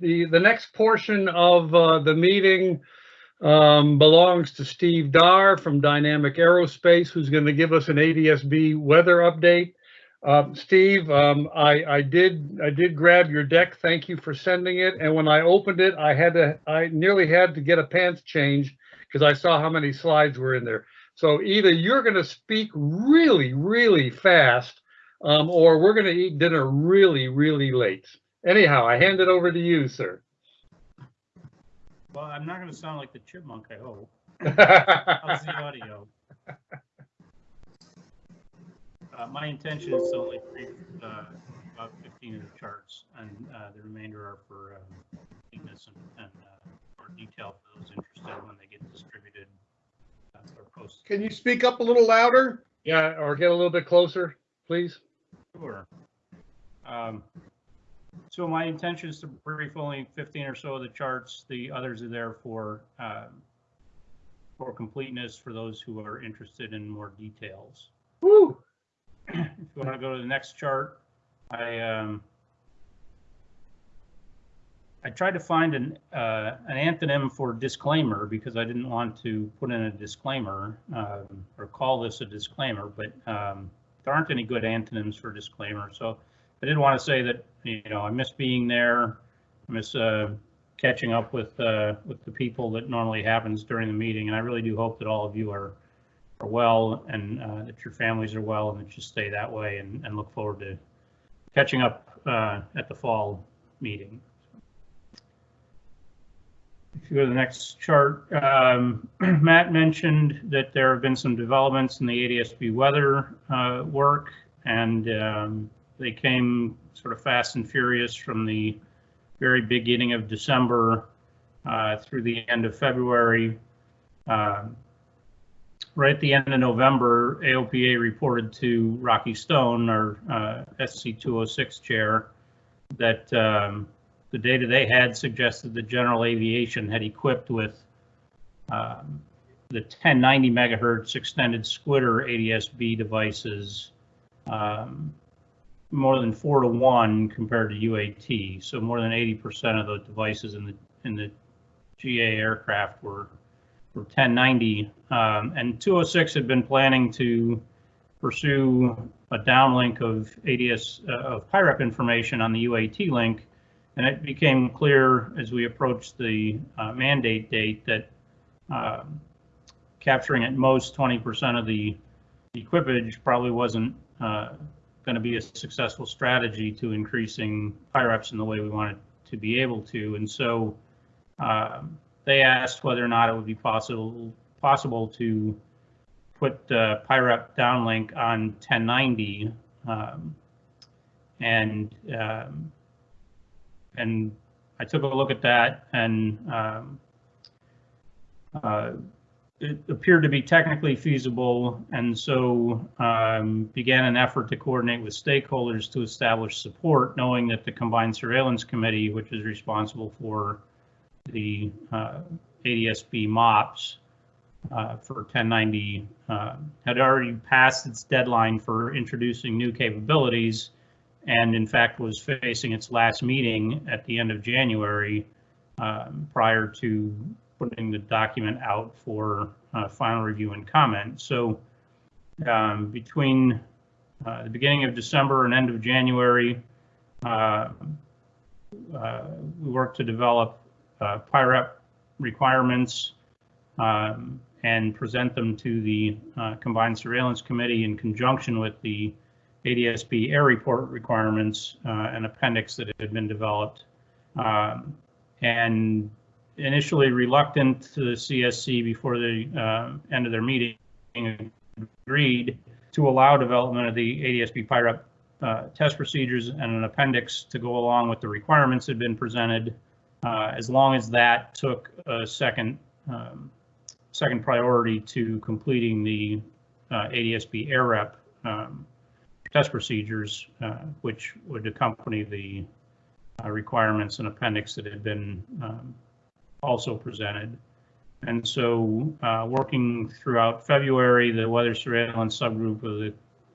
the, the next portion of uh, the meeting um, belongs to Steve Dar from Dynamic Aerospace, who's going to give us an ADSB weather update. Um, Steve, um, I, I did, I did grab your deck. Thank you for sending it. And when I opened it, I had to, I nearly had to get a pants change because I saw how many slides were in there. So either you're going to speak really, really fast, um, or we're going to eat dinner really, really late. Anyhow, I hand it over to you, sir. Well, I'm not gonna sound like the chipmunk, I hope. How's the audio? Uh, my intention is to only read, uh, about fifteen of the charts and, uh, the remainder are for, um, and, and, uh, for detail for those interested when they get distributed. uh, Or posted. Can you speak up a little louder? Yeah, or get a little bit closer, please. Sure. Um, So my intention is to brief only 15 or so of the charts. The others are there for, um, for completeness for those who are interested in more details. Woo! If you want to go to the next chart, I, um, I tried to find an, uh, an antonym for disclaimer because I didn't want to put in a disclaimer, um, or call this a disclaimer, but, um, there aren't any good antonyms for disclaimer. So I did want to say that, you know, I miss being there. I miss, uh, catching up with, uh, with the people that normally happens during the meeting. And I really do hope that all of you are, are well and, uh, that your families are well and that you stay that way and, and look forward to catching up, uh, at the fall meeting. If you go to the next chart, um, Matt mentioned that there have been some developments in the ADSB weather uh, work, and um, they came sort of fast and furious from the very beginning of December uh, through the end of February. Um, Right at the end of November, AOPA reported to Rocky Stone, our uh, SC 206 chair, that um, the data they had suggested that General Aviation had equipped with um, the 1090 megahertz extended squitter ADSB devices um, more than four to one compared to UAT. So more than 80% of the devices in the in the GA aircraft were were 1090. Um, and 206 had been planning to pursue a downlink of ADS uh, of PIREP information on the UAT link and it became clear as we approached the uh, mandate date that um, capturing at most 20% of the equipage probably wasn't uh, going to be a successful strategy to increasing PIREPs in the way we wanted to be able to. And so um, they asked whether or not it would be possible possible to put uh, downlink on 1090 um, and um, and I took a look at that and um, uh, it appeared to be technically feasible and so um, began an effort to coordinate with stakeholders to establish support, knowing that the Combined Surveillance Committee, which is responsible for the uh, ADSB MOPS uh, for 1090, uh, had already passed its deadline for introducing new capabilities and in fact was facing its last meeting at the end of January um, prior to putting the document out for uh, final review and comment. So um, between uh, the beginning of December and end of January, uh, uh we worked to develop uh, PIREP requirements um, and present them to the uh, Combined Surveillance Committee in conjunction with the ADSB air report requirements, uh, an appendix that had been developed. Um, and initially reluctant to the CSC before the uh, end of their meeting agreed to allow development of the ADSB PIREP uh, test procedures and an appendix to go along with the requirements that had been presented, uh, as long as that took a second um, second priority to completing the uh, ADSB air um, test procedures, uh, which would accompany the uh, requirements and appendix that had been um, also presented. And so, uh, working throughout February, the weather surveillance subgroup of the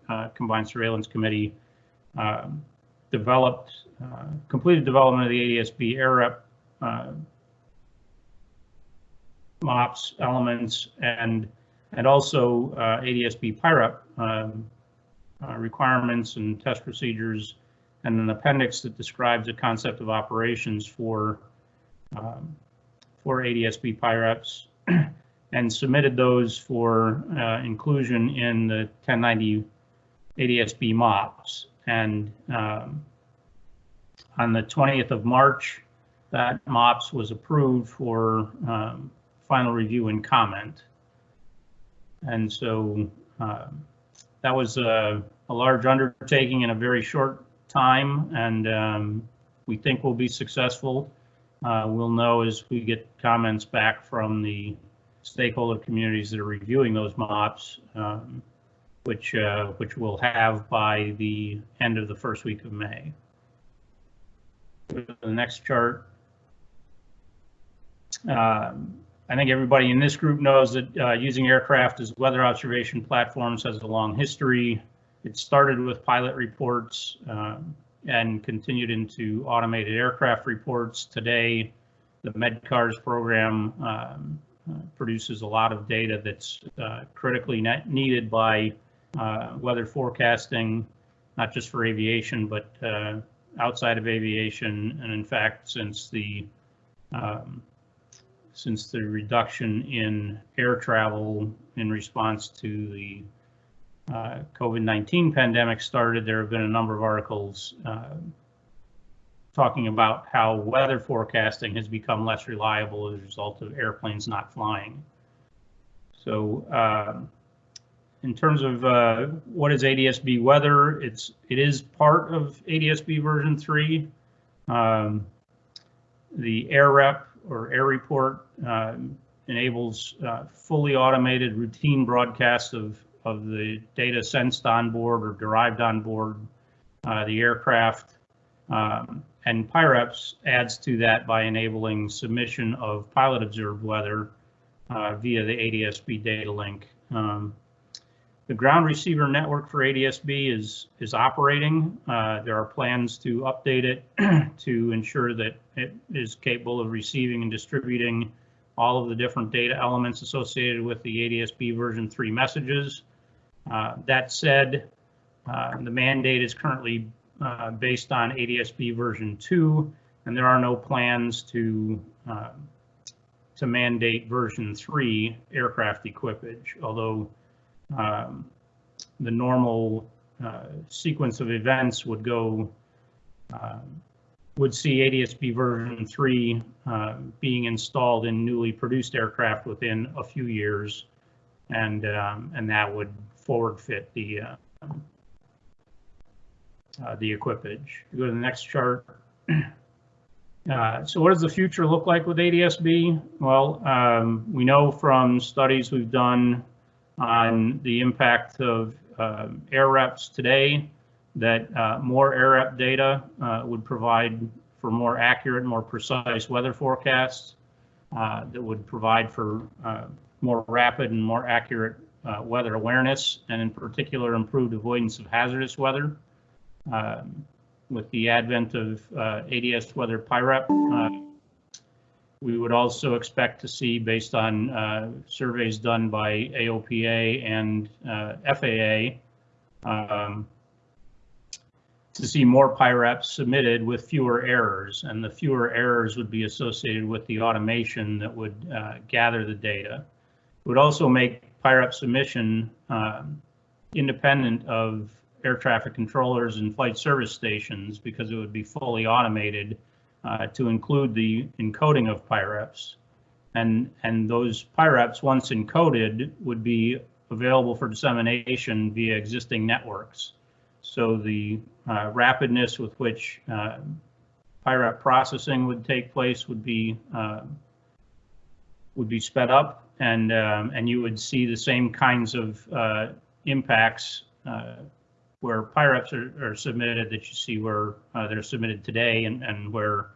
uh, Combined Surveillance Committee um, developed, uh, completed development of the ADSB air rep uh, MOPS elements and and also uh, ADSB PIREP um, uh, requirements and test procedures, and an appendix that describes the concept of operations for um, for ADSB PIREPs, and submitted those for uh, inclusion in the 1090 ADSB MOPS. And um, on the 20th of March, that MOPS was approved for um, final review and comment. And so um, that was a, a large undertaking in a very short time, and um, we think we'll be successful. Uh, we'll know as we get comments back from the stakeholder communities that are reviewing those MOPS, um, which uh, which we'll have by the end of the first week of May. The next chart. Um, I think everybody in this group knows that uh, using aircraft as weather observation platforms has a long history. It started with pilot reports um, and continued into automated aircraft reports. Today, the MedCars program um, produces a lot of data that's uh, critically needed by uh, weather forecasting, not just for aviation, but uh, outside of aviation. And in fact, since the um, since the reduction in air travel in response to the uh, COVID-19 pandemic started, there have been a number of articles uh, talking about how weather forecasting has become less reliable as a result of airplanes not flying. So uh, in terms of uh, what is ADSB weather, it's it is part of ADSB version three. Um, the air rep or air report um, enables uh, fully automated routine broadcasts of, of the data sensed on board or derived on board uh, the aircraft. Um, and PIREPS adds to that by enabling submission of pilot observed weather uh, via the ADSB data link. Um, the ground receiver network for ADSB is is operating. Uh, there are plans to update it to ensure that it is capable of receiving and distributing all of the different data elements associated with the ADSB version 3 messages. Uh, that said, uh, the mandate is currently uh, based on ADSB version 2, and there are no plans to to mandate version 3 aircraft equipage, although um, the normal uh, sequence of events would go uh, would see ADSB version 3 uh, being installed in newly produced aircraft within a few years, and um, and that would forward fit the uh, uh, the equipage. Go to the next chart. Uh, so what does the future look like with ADSB? Well, um, we know from studies we've done on the impact of uh, air reps today that uh, more air rep data uh, would provide for more accurate, more precise weather forecasts uh, that would provide for more rapid and more accurate uh, weather awareness, and in particular, improved avoidance of hazardous weather. Um, with the advent of ADS Weather PIREP, we would also expect to see, based on uh, surveys done by AOPA and uh, FAA, um, to see more PIREPs submitted with fewer errors, and the fewer errors would be associated with the automation that would uh, gather the data. It would also make PIREP submission um, independent of air traffic controllers and flight service stations because it would be fully automated uh, to include the encoding of PIREPs. And, and PIREPs, PIREPs, once encoded, would be available for dissemination via existing networks. So the uh, rapidness with which uh, PIREP processing would take place would be uh, would be sped up, and um, and you would see the same kinds of uh, impacts uh, where PIREPs are, are, submitted that you see where uh, they're submitted today and, and where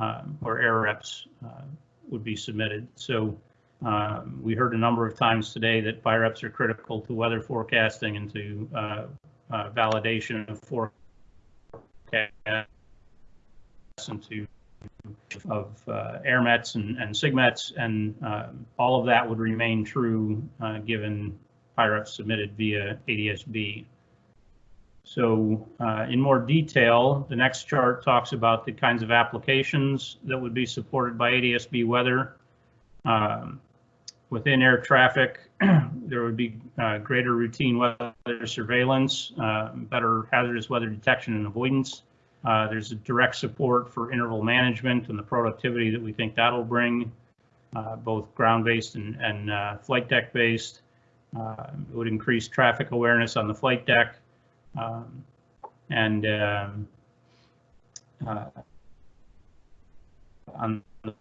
um, where air reps uh, would be submitted. So um, we heard a number of times today that PIREPs are critical to weather forecasting and to uh, uh, validation of forecast into of uh, AIRMETs and, and SIGMETs, and um, all of that would remain true uh, given PIREP submitted via ADSB. So uh, in more detail, the next chart talks about the kinds of applications that would be supported by ADSB weather. Um, within air traffic, there would be uh, greater routine weather surveillance, uh, better hazardous weather detection and avoidance. Uh, there's a direct support for interval management and the productivity that we think that'll bring, uh, both ground-based and, and uh, flight deck-based. Uh, it would increase traffic awareness on the flight deck. Um, and um, uh, on the,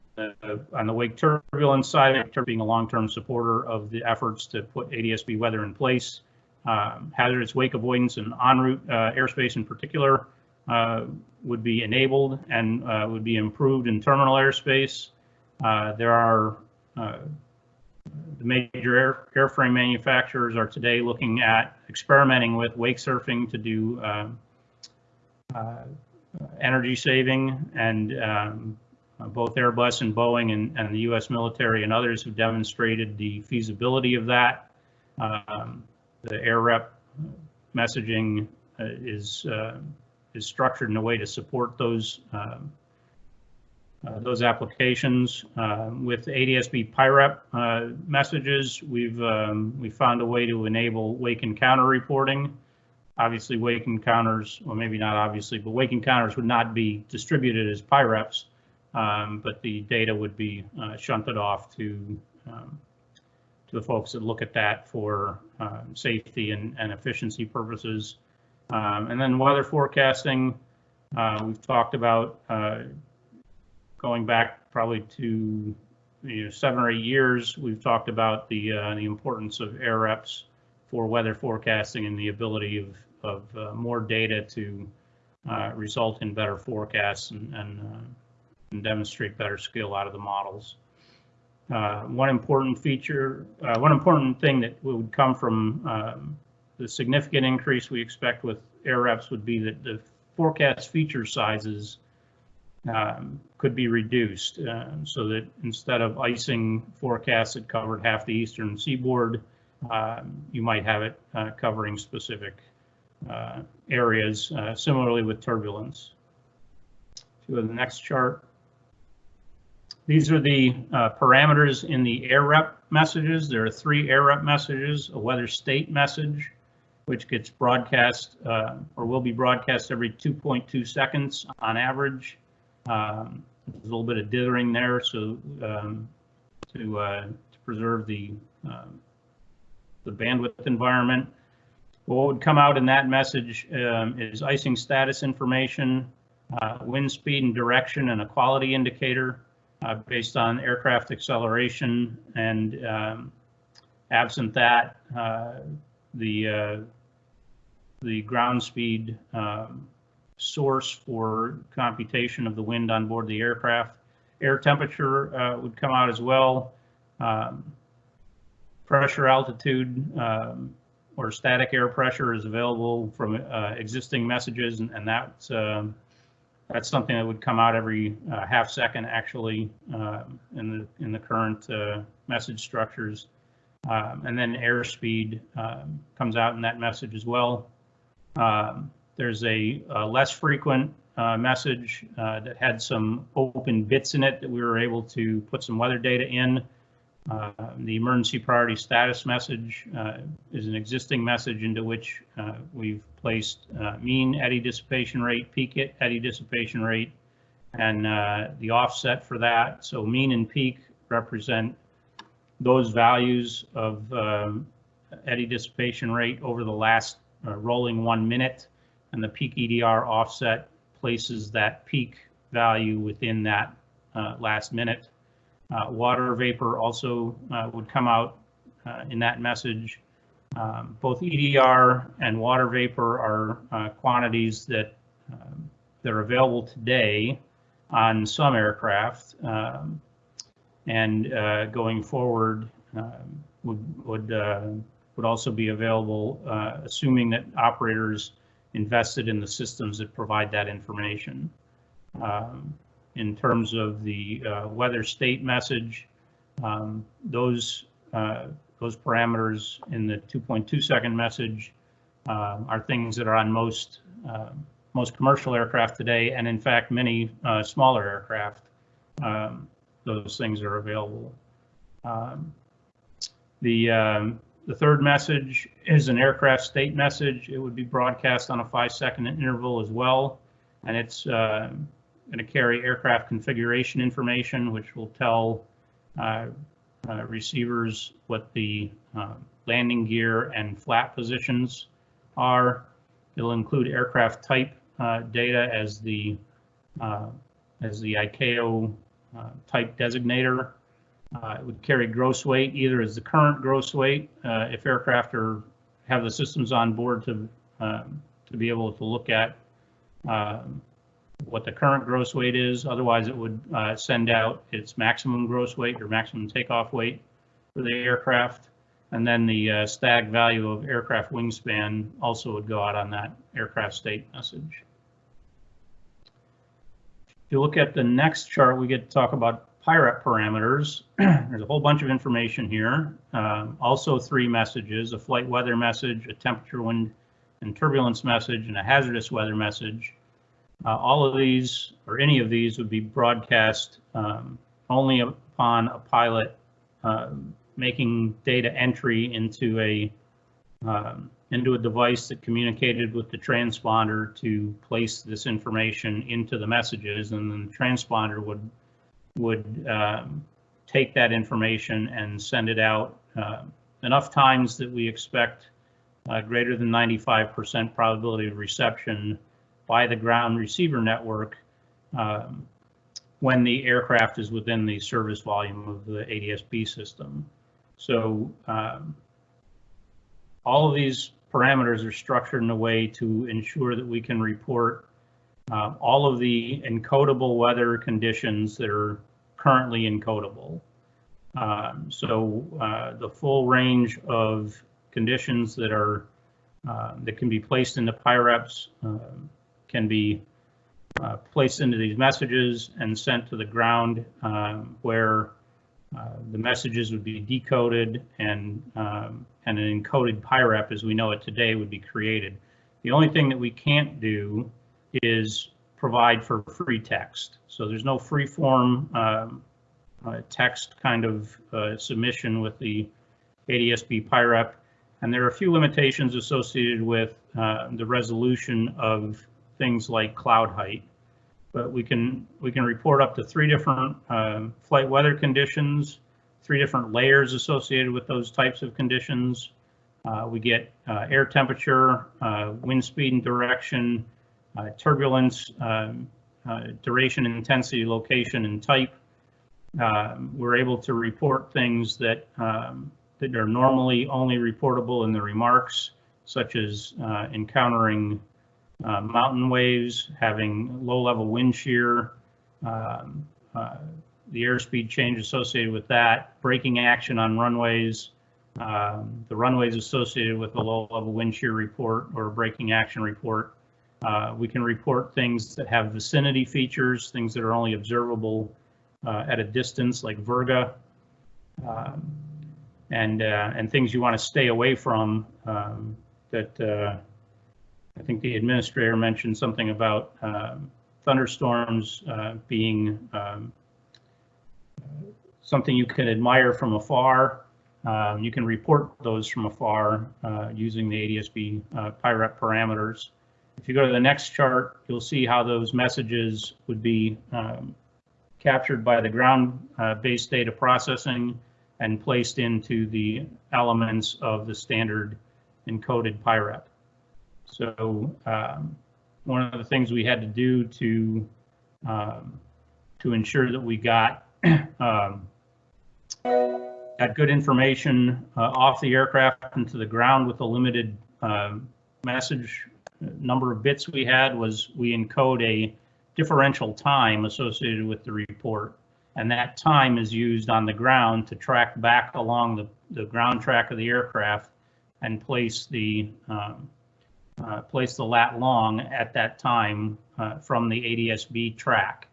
on the wake turbulence side, being a long-term supporter of the efforts to put ADSB weather in place, um, hazardous wake avoidance and en route uh, airspace in particular would be enabled and uh, would be improved in terminal airspace. Uh, there are uh, the major air, airframe manufacturers are today looking at experimenting with wake surfing to do uh, energy saving and um, both Airbus and Boeing and, and, the U.S. military and others have demonstrated the feasibility of that. Um, the rep messaging uh, is uh, is structured in a way to support those um, uh, those applications. Uh, with ADSB PIREP uh, messages, we've um, we found a way to enable wake encounter reporting. Obviously, wake encounters, well, maybe not obviously, but wake encounters would not be distributed as PIREPs, um, but the data would be uh, shunted off to um, to the folks that look at that for um, safety and, and efficiency purposes. Um, and then weather forecasting, uh, we've talked about uh, going back probably to you know, seven or eight years. We've talked about the uh, the importance of air reps for weather forecasting and the ability of of uh, more data to uh, result in better forecasts and and, uh, and, demonstrate better skill out of the models. one important feature, one important thing that would come from um, the significant increase we expect with air reps would be that the forecast feature sizes um, could be reduced uh, so that instead of icing forecasts that covered half the eastern seaboard, um, you might have it uh, covering specific uh, areas, uh, similarly with turbulence. To the next chart. These are the uh, parameters in the air rep messages. There are three air rep messages, a weather state message, which gets broadcast uh, or will be broadcast every 2.2 seconds on average. Um, there's a little bit of dithering there, so um, to, uh, to preserve the um, the bandwidth environment. What would come out in that message um, is icing status information, uh, wind speed and direction, and a quality indicator uh, based on aircraft acceleration. And um, absent that, uh, the uh, the ground speed um, source for computation of the wind on board the aircraft. Air temperature uh, would come out as well. Um, pressure altitude um, or static air pressure is available from uh, existing messages, and, and that's um, that's something that would come out every uh, half second actually uh, in the in the current uh, message structures. Um, and then airspeed um, comes out in that message as well. Um, there's a, a, less frequent uh, message uh, that had some open bits in it that we were able to put some weather data in. Uh, the emergency priority status message uh, is an existing message into which uh, we've placed uh, mean eddy dissipation rate, peak eddy dissipation rate, and the offset for that. So mean and peak represent those values of um, eddy dissipation rate over the last uh, rolling one minute, and the peak EDR offset places that peak value within that uh, last minute. Uh, water vapor also uh, would come out uh, in that message. Um, both EDR and water vapor are quantities that um, that are available today on some aircraft, um, and going forward um, would would would also be available, uh, assuming that operators invested in the systems that provide that information. Um, in terms of the uh, weather state message, um, those uh, those parameters in the 2.2 second message uh, are things that are on most uh, most commercial aircraft today, and in fact, many uh, smaller aircraft. Um, those things are available. Um, the um, the third message is an aircraft state message. It would be broadcast on a five second interval as well, and it's uh, going to carry aircraft configuration information, which will tell uh, uh, receivers what the uh, landing gear and flap positions are. It'll include aircraft type uh, data as the uh, as the ICAO type designator. Uh, it would carry gross weight either as the current gross weight if aircraft are have the systems on board to um, to be able to look at um, what the current gross weight is. Otherwise, it would uh, send out its maximum gross weight or maximum takeoff weight for the aircraft. And then the uh, stag value of aircraft wingspan also would go out on that aircraft state message. If you look at the next chart, we get to talk about PIREP parameters. There's a whole bunch of information here. Um, also three messages, a flight weather message, a temperature, wind, and turbulence message, and a hazardous weather message. Uh, all of these, or any of these, would be broadcast um, only upon a pilot uh, making data entry into a um, into a device that communicated with the transponder to place this information into the messages, and then the transponder would would um, take that information and send it out uh, enough times that we expect uh, greater than 95% probability of reception by the ground receiver network um, when the aircraft is within the service volume of the ADSB system. So um, all of these parameters are structured in a way to ensure that we can report uh, all of the encodable weather conditions that are currently encodable. Um, so uh, the full range of conditions that are uh, that can be placed into PIREPs um, can be uh, placed into these messages and sent to the ground um, where uh, the messages would be decoded and um, and an encoded PIREP as we know it today would be created. The only thing that we can't do is provide for free text. So there's no free form um, uh, text kind of uh, submission with the ADSB PIREP. And there are a few limitations associated with uh, the resolution of things like cloud height. But we can we can report up to three different um, flight weather conditions, three different layers associated with those types of conditions. Uh, we get uh, air temperature, uh, wind speed and direction, turbulence, um, uh, duration, intensity, location, and type. We're able to report things that um, that are normally only reportable in the remarks, such as uh, encountering uh, mountain waves, having low level wind shear, um, uh, the airspeed change associated with that, braking action on runways, um, the runways associated with a low level wind shear report or braking action report. Uh, we can report things that have vicinity features, things that are only observable uh, at a distance like Virga, um, and uh, and things you want to stay away from um, that uh, I think the administrator mentioned something about um, thunderstorms uh, being um, something you can admire from afar. Um, you can report those from afar uh, using the ADSB uh, PIREP parameters. If you go to the next chart, you'll see how those messages would be um, captured by the ground-based uh, data processing and placed into the elements of the standard encoded PIREP. So um, one of the things we had to do to um, to ensure that we got um, got good information uh, off the aircraft into the ground with a limited uh, message number of bits we had was we encode a differential time associated with the report. And that time is used on the ground to track back along the, the ground track of the aircraft and place the um, uh, place the lat long at that time uh, from the ADSB track.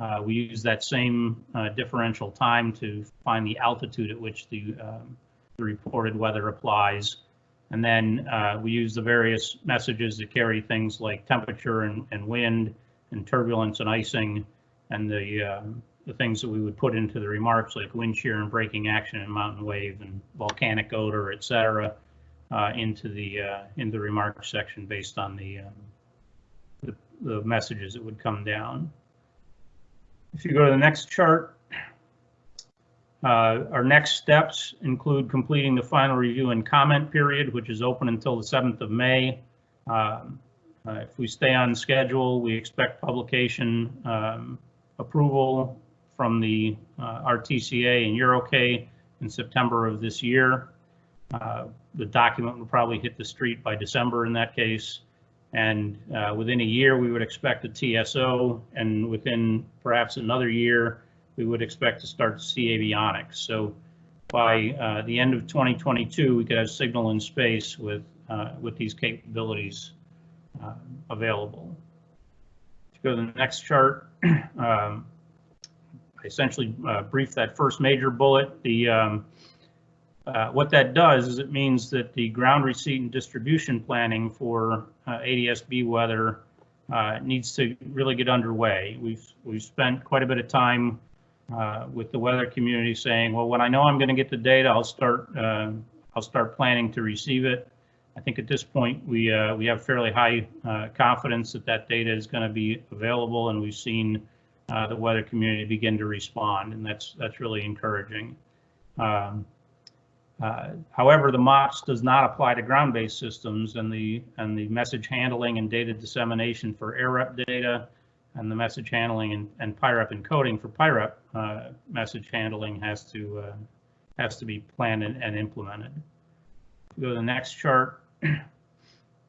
Uh, We use that same uh, differential time to find the altitude at which the um, the reported weather applies. And then uh, we use the various messages that carry things like temperature and, and wind and turbulence and icing and the, uh, the things that we would put into the remarks like wind shear and braking action and mountain wave and volcanic odor, et cetera, uh, into the, uh, into the remarks section based on the, um, the, the messages that would come down. If you go to the next chart, uh, Our next steps include completing the final review and comment period, which is open until the 7th of May. Um, uh, If we stay on schedule, we expect publication um, approval from the uh, RTCA and EUROCAE in September of this year. Uh, The document will probably hit the street by December in that case. And uh, within a year, we would expect a TSO, and within perhaps another year, we would expect to start to see avionics. So by uh, the end of 2022, we could have signal in space with, uh, with these capabilities uh, available. To go to the next chart, um, I essentially uh, briefed that first major bullet. The um, uh, what that does is it means that the ground receipt and distribution planning for uh, ADSB weather uh, needs to really get underway. We've we've spent quite a bit of time uh, with the weather community saying, well, when I know I'm going to get the data, I'll start uh, I'll start planning to receive it. I think at this point we uh, we have fairly high uh, confidence that that data is going to be available, and we've seen uh, the weather community begin to respond, and that's that's really encouraging. Um, uh, However, the MOPS does not apply to ground-based systems and the, and the message handling and data dissemination for AirRep data and the message handling and, and PIREP encoding for PIREP uh, message handling has to, uh, has to be planned and, and implemented. Go to the next chart.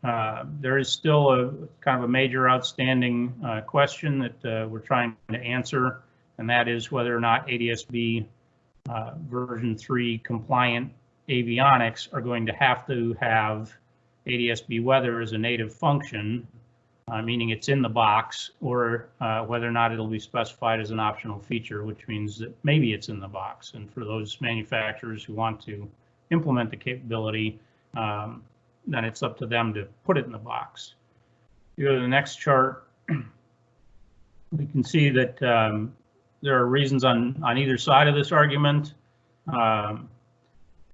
Uh, There is still a kind of a major outstanding uh, question that uh, we're trying to answer, and that is whether or not ADSB uh, version three compliant avionics are going to have to have ADSB weather as a native function, uh, meaning it's in the box, or uh, whether or not it'll be specified as an optional feature, which means that maybe it's in the box. And for those manufacturers who want to implement the capability, um, then it's up to them to put it in the box. You go to the next chart. We can see that um, there are reasons on, on either side of this argument. Um,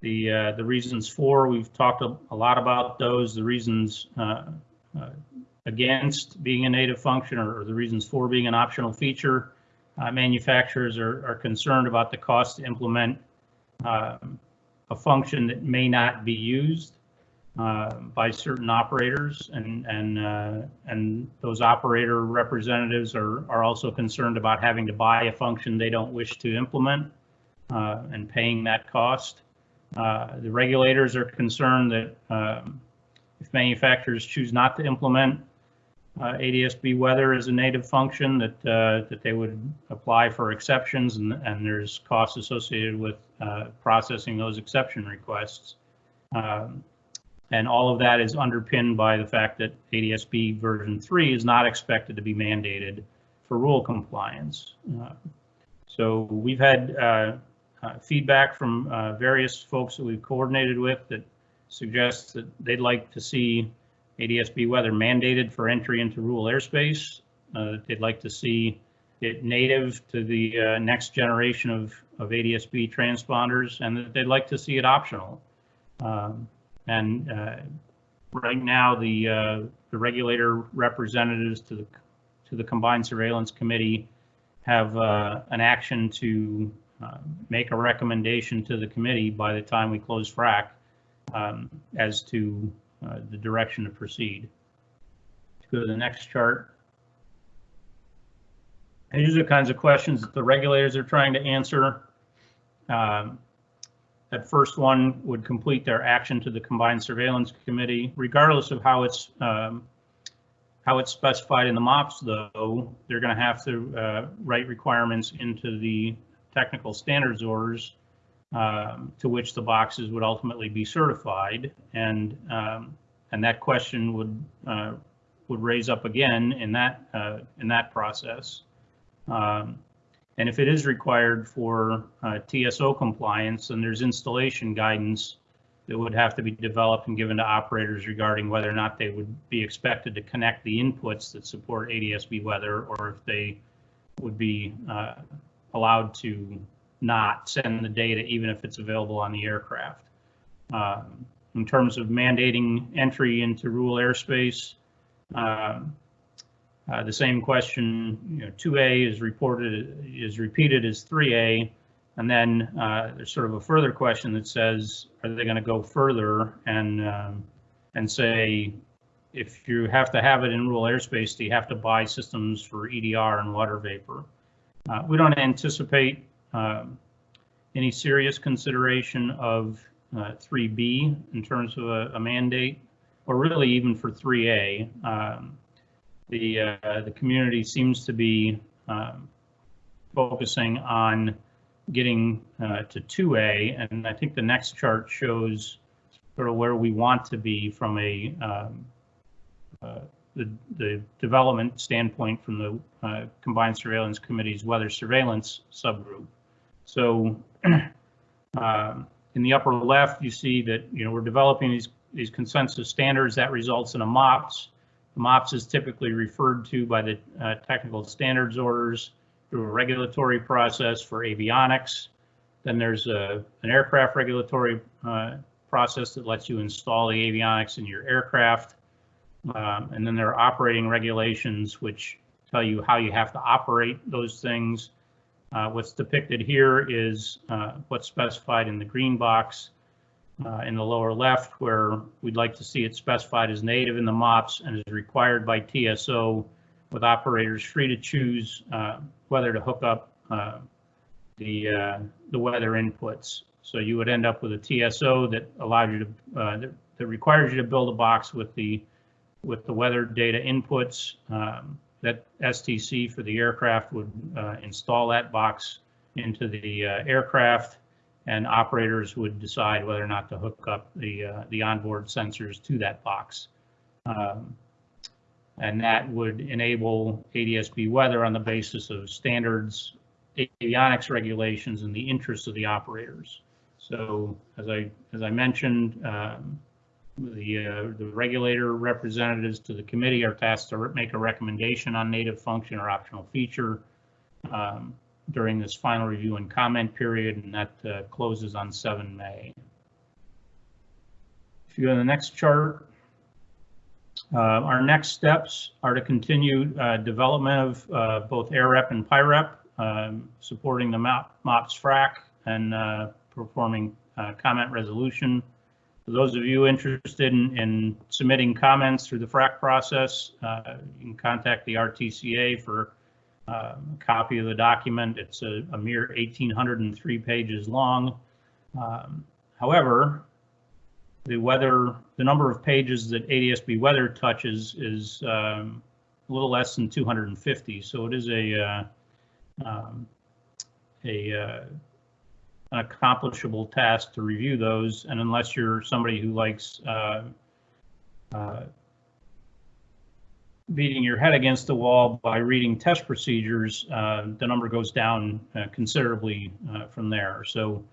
The, uh, the reasons for, we've talked a, a lot about those, the reasons uh, uh, against being a native function or the reasons for being an optional feature. Uh, Manufacturers are, are concerned about the cost to implement um, a function that may not be used uh, by certain operators and, and, uh, and those operator representatives are, are also concerned about having to buy a function they don't wish to implement uh, and paying that cost. Uh, The regulators are concerned that um, if manufacturers choose not to implement ADSB weather is a native function, that, uh, that they would apply for exceptions and, and there's costs associated with uh, processing those exception requests. Um, and all of that is underpinned by the fact that ADSB version 3 is not expected to be mandated for rule compliance. Uh, So we've had uh, uh, feedback from uh, various folks that we've coordinated with that suggests that they'd like to see ADSB weather mandated for entry into rule airspace. Uh, They'd like to see it native to the uh, next generation of, of ADSB transponders and that they'd like to see it optional. Um, and uh, right now, the, uh, the regulator representatives to the, to the Combined Surveillance Committee have uh, an action to uh, make a recommendation to the committee by the time we close FRAC um, as to uh, the direction to proceed. Let's go to the next chart. And These are the kinds of questions that the regulators are trying to answer. Um, that first one would complete their action to the Combined Surveillance Committee, regardless of how it's um, how it's specified in the MOPS, though, they're going to have to uh, write requirements into the technical standards orders um, to which the boxes would ultimately be certified. And um, and that question would, uh, would raise up again in that, uh, in that process. Um, And if it is required for uh, TSO compliance, then there's installation guidance that would have to be developed and given to operators regarding whether or not they would be expected to connect the inputs that support ADSB weather, or if they would be uh, allowed to not send the data, even if it's available on the aircraft. Um, In terms of mandating entry into rule airspace, um, uh, the same question, you know, 2A is reported, is repeated as 3A. And then uh, there's sort of a further question that says, are they going to go further and, um, and say, if you have to have it in rule airspace, do you have to buy systems for EDR and water vapor? Uh, We don't anticipate um, any serious consideration of uh, 3B in terms of a a mandate, or really even for 3A. Um, The, uh, the community seems to be um, focusing on getting uh, to 2A, and I think the next chart shows sort of where we want to be from a um, uh, the, the development standpoint from the uh, Combined Surveillance Committee's Weather Surveillance subgroup. So um, in the upper left, you see that, you know, we're developing these, these consensus standards that results in a MOPS. MOPS is typically referred to by the uh, technical standards orders through a regulatory process for avionics. Then there's a, an aircraft regulatory uh, process that lets you install the avionics in your aircraft. Um, and then there are operating regulations which tell you how you have to operate those things. Uh, what's depicted here is uh, what's specified in the green box uh, in the lower left, where we'd like to see it specified as native in the MOPS and is required by TSO with operators free to choose uh, whether to hook up uh, the, uh, the weather inputs. So you would end up with a TSO that allows you to, that, that requires you to build a box with the, with the weather data inputs. Um, that STC for the aircraft would uh, install that box into the uh, aircraft and operators would decide whether or not to hook up the, uh, the onboard sensors to that box. Um, and that would enable ADSB weather on the basis of standards, avionics regulations, and the interests of the operators. So as I as I mentioned, um, the uh, the regulator representatives to the committee are tasked to make a recommendation on native function or optional feature um, during this final review and comment period, and that uh, closes on 7 May. If you go to the next chart, uh, Our next steps are to continue uh, development of uh, both AirRep and PIREP, um, supporting the MOP- MOPS FRAC and uh, performing comment resolution. For those of you interested in, in submitting comments through the FRAC process, uh, you can contact the RTCA for uh, a copy of the document. It's a, a mere 1,803 pages long. Um, However, the weather, the number of pages that ADSB weather touches is um, a little less than 250. So it is a uh, um, a uh, an accomplishable task to review those. And unless you're somebody who likes uh, uh, beating your head against the wall by reading test procedures, uh, the number goes down uh, considerably uh, from there. So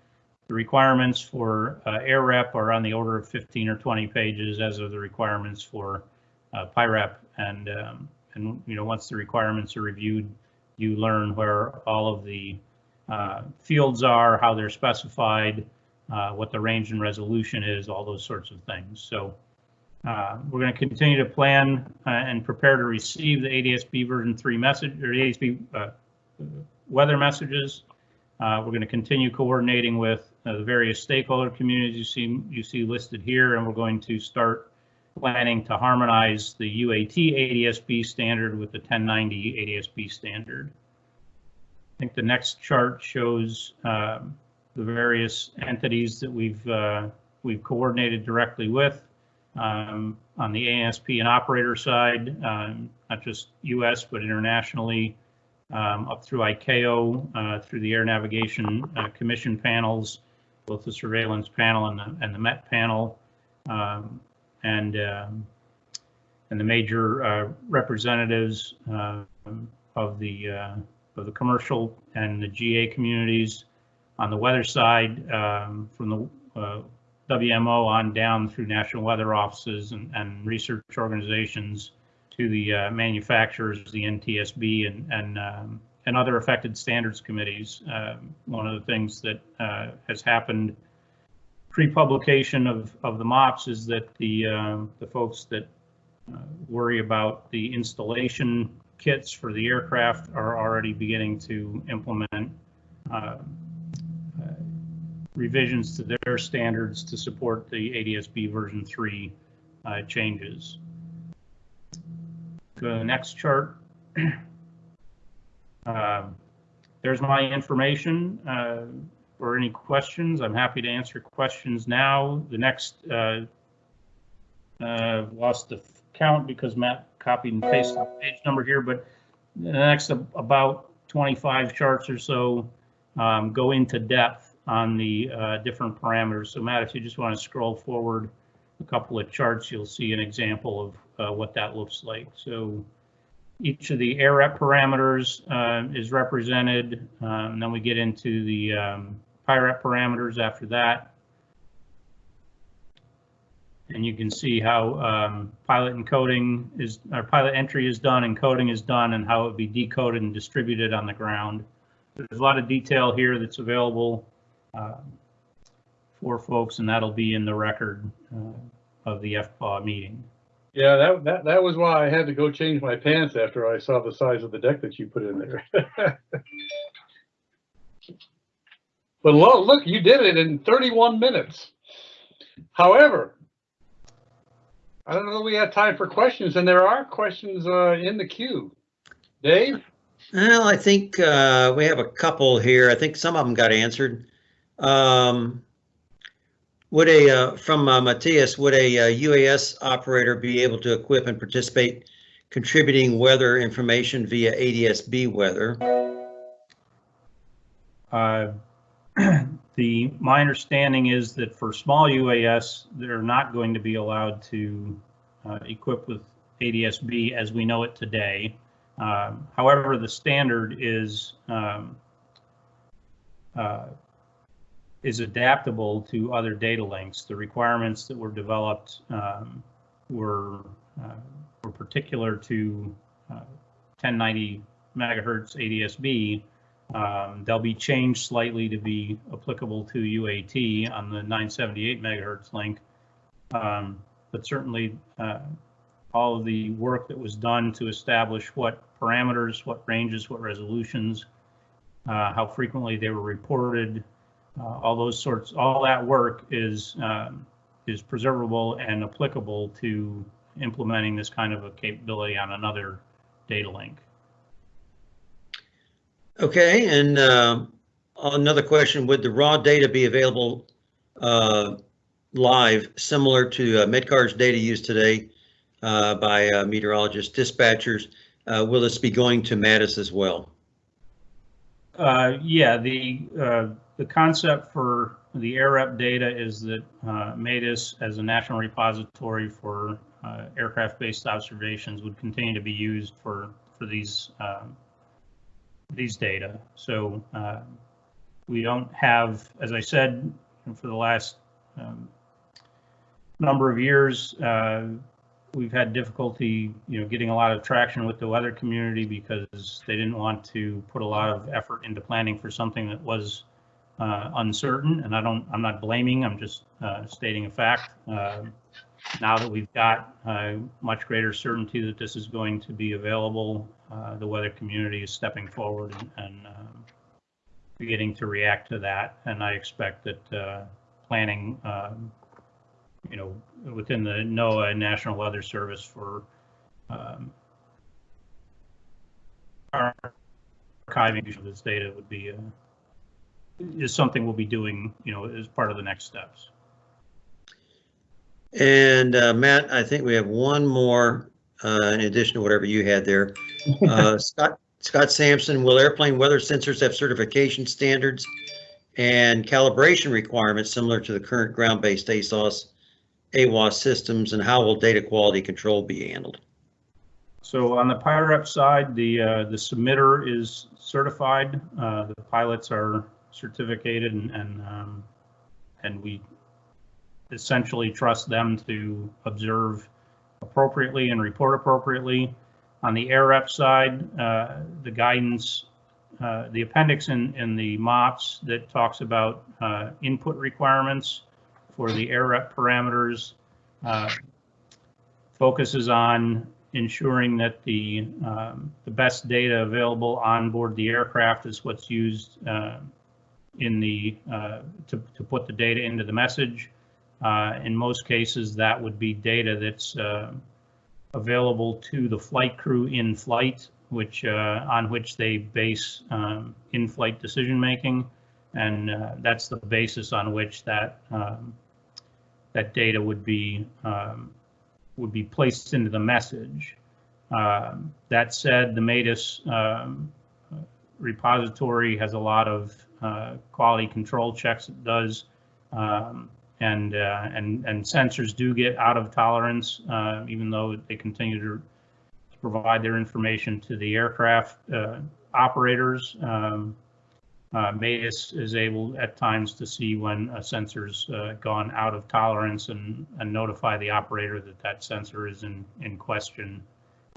the requirements for uh, air rep are on the order of 15 or 20 pages, as are the requirements for uh, PIREP. And, um, and, you know, once the requirements are reviewed, you learn where all of the uh, fields are, how they're specified, uh, what the range and resolution is, all those sorts of things. So uh, we're going to continue to plan uh, and prepare to receive the ADSB version 3 message or ADSB uh, weather messages. Uh, we're going to continue coordinating with the various stakeholder communities you see you see listed here, and we're going to start planning to harmonize the UAT ADSB standard with the 1090 ADSB standard. I think the next chart shows um, the various entities that we've uh, we've coordinated directly with um, on the ASP and operator side, um, not just U.S. but internationally, um, up through ICAO, uh, through the Air Navigation uh, Commission panels, both the surveillance panel and the, and the Met panel. Um, and and the major uh, representatives of the uh, of the commercial and the GA communities on the weather side, um, from the uh, WMO on down through national weather offices and, and research organizations to the uh, manufacturers, the NTSB, and and um, and other affected standards committees. Um, one of the things that uh, has happened pre-publication of of the MOPS is that the uh, the folks that uh, worry about the installation kits for the aircraft are already beginning to implement uh, uh, revisions to their standards to support the ADSB version 3 uh, changes. Go to the next chart. Um, There's my information. uh, For any questions, I'm happy to answer questions now. The next, uh, uh, lost the count because Matt copied and pasted the page number here, but the next about 25 charts or so um, go into depth on the uh, different parameters. So Matt, if you just want to scroll forward a couple of charts, you'll see an example of uh, what that looks like. So each of the AirRep parameters uh, is represented. um, and then we get into the um, PIREP parameters after that. And you can see how um, pilot encoding is, or pilot entry is done, encoding is done, and how it would be decoded and distributed on the ground. There's a lot of detail here that's available uh, for folks, and that'll be in the record uh, of the FPAW meeting. Yeah, that, that, that was why I had to go change my pants after I saw the size of the deck that you put in there. But lo, look, you did it in 31 minutes. However, I don't know if we have time for questions, and there are questions uh, in the queue. Dave? Well, I think uh, we have a couple here. I think some of them got answered. Um, Would a, uh, from uh, Matthias, would a uh, UAS operator be able to equip and participate contributing weather information via ADSB weather? Uh, The, my understanding is that for small UAS, they're not going to be allowed to uh, equip with ADSB as we know it today. Um, However, the standard is um, uh, is adaptable to other data links. The requirements that were developed um, were uh, were particular to uh, 1090 megahertz ADSB. Um, they'll be changed slightly to be applicable to UAT on the 978 megahertz link. Um, but certainly, uh, all of the work that was done to establish what parameters, what ranges, what resolutions, uh, how frequently they were reported, uh, all those sorts, all that work is um, is preservable and applicable to implementing this kind of a capability on another data link. Okay, and uh, another question, would the raw data be available uh, live, similar to uh, data used today uh, by uh, meteorologists, dispatchers? Uh, Will this be going to MADIS as well? Yeah, the, the concept for the AirRep data is that, MADIS as a national repository for, aircraft-based observations would continue to be used for, for these, these data. So, uh, we don't have, as I said, for the last, um, number of years, uh, we've had difficulty, you know, getting a lot of traction with the weather community because they didn't want to put a lot of effort into planning for something that was uh, uncertain. And I don't, I'm not blaming, I'm just uh, stating a fact. Now that we've got uh, much greater certainty that this is going to be available, uh, the weather community is stepping forward and- and um, beginning to react to that. And I expect that uh, planning um, you know, within the NOAA National Weather Service for um, archiving of this data would be, uh, is something we'll be doing, you know, as part of the next steps. And uh, Matt, I think we have one more uh, in addition to whatever you had there. Uh, Scott, Scott Sampson, will airplane weather sensors have certification standards and calibration requirements similar to the current ground-based ASOS AWOS systems and how will data quality control be handled? So on the PIREP side, the, uh, the submitter is certified. Uh, the pilots are certificated and, and, um, and we essentially trust them to observe appropriately and report appropriately. On the AirRep side, uh, the guidance, uh, the appendix in, in the MOPS that talks about, uh, input requirements for the AirRep parameters, uh, focuses on ensuring that the, um, the best data available on board the aircraft is what's used uh, in the, uh, to, to put the data into the message. Uh, In most cases, that would be data that's uh, available to the flight crew in flight, which, uh, on which they base um, in-flight decision-making. And uh, that's the basis on which that, um, that data would be um, would be placed into the message. Um, That said, the MADIS um, repository has a lot of uh, quality control checks it does. um, And, uh, and, and sensors do get out of tolerance, uh, even though they continue to provide their information to the aircraft uh, operators. Um, uh, MADIS is able at times to see when a sensor's uh, gone out of tolerance and, and notify the operator that that sensor is in, in question.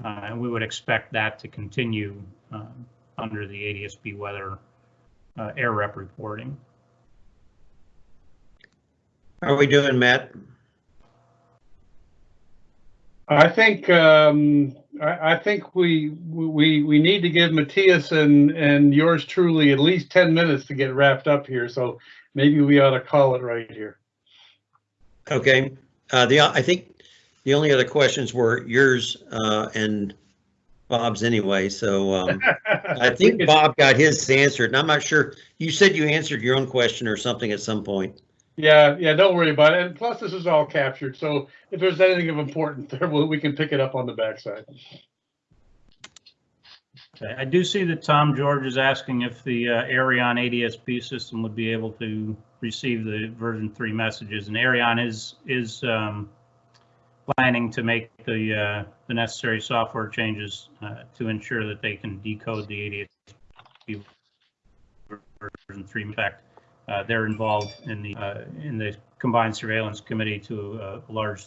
Uh, and we would expect that to continue under the ADSB weather AirRep reporting. How are we doing, Matt? I think, um, I, I think we, we, we need to give Matthias and, and yours truly at least 10 minutes to get wrapped up here. So maybe we ought to call it right here. Okay, uh, the, I think the only other questions were yours, uh, and Bob's anyway, so, um, I think Bob got his answered, and I'm not sure, you said you answered your own question or something at some point. Yeah, yeah, don't worry about it. And plus, this is all captured. So if there's anything of importance there, we can pick it up on the backside. Okay, I do see that Tom George is asking if the uh, Aireon ADSB system would be able to receive the version three messages, and Aireon is, is um, planning to make the, uh, the necessary software changes uh, to ensure that they can decode the ADSB version three. In fact, they're involved in the, uh, in the combined surveillance committee to a large